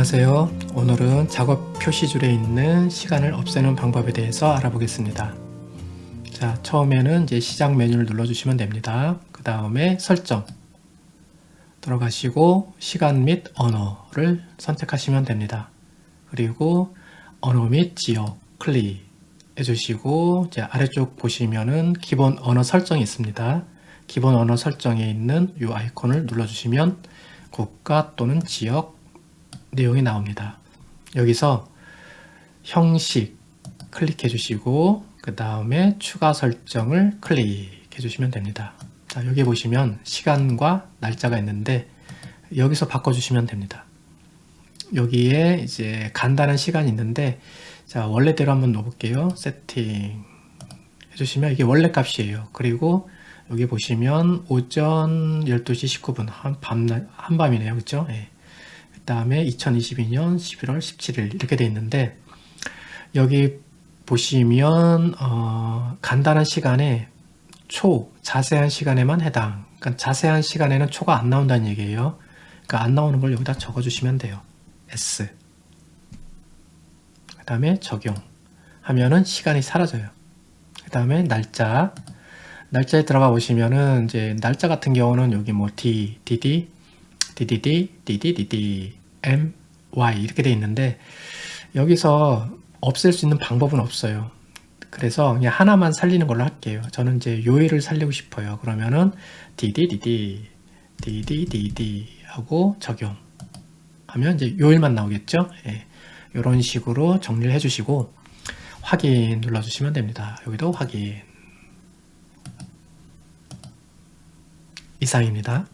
안녕하세요. 오늘은 작업 표시줄에 있는 시간을 없애는 방법에 대해서 알아보겠습니다. 자, 처음에는 이제 시작 메뉴를 눌러주시면 됩니다. 그 다음에 설정 들어가시고 시간 및 언어를 선택하시면 됩니다. 그리고 언어 및 지역 클릭 해주시고 이제 아래쪽 보시면은 기본 언어 설정이 있습니다. 기본 언어 설정에 있는 이 아이콘을 눌러주시면 국가 또는 지역 내용이 나옵니다. 여기서 형식 클릭해 주시고 그 다음에 추가 설정을 클릭해 주시면 됩니다. 자 여기 보시면 시간과 날짜가 있는데 여기서 바꿔주시면 됩니다. 여기에 이제 간단한 시간이 있는데 자 원래대로 한번 넣어볼게요. 세팅 해주시면 이게 원래 값이에요. 그리고 여기 보시면 오전 12시 19분 한밤 한밤이네요. 그렇죠? 예. 그 다음에 2022년 11월 17일 이렇게 돼 있는데 여기 보시면 어, 간단한 시간에 초 자세한 시간에만 해당. 그러니까 자세한 시간에는 초가 안 나온다는 얘기예요. 그러니까 안 나오는 걸 여기다 적어 주시면 돼요. S. 그 다음에 적용 하면은 시간이 사라져요. 그 다음에 날짜. 날짜에 들어가 보시면은 이제 날짜 같은 경우는 여기 뭐 D, DD, DDD, DDDD, M, Y 이렇게 돼 있는데 여기서 없앨 수 있는 방법은 없어요. 그래서 그냥 하나만 살리는 걸로 할게요. 저는 이제 요일을 살리고 싶어요. 그러면은 DDDD, DDDD 하고 적용 하면 이제 요일만 나오겠죠. 예. 이런 식으로 정리를 해주시고 확인 눌러주시면 됩니다. 여기도 확인 이상입니다.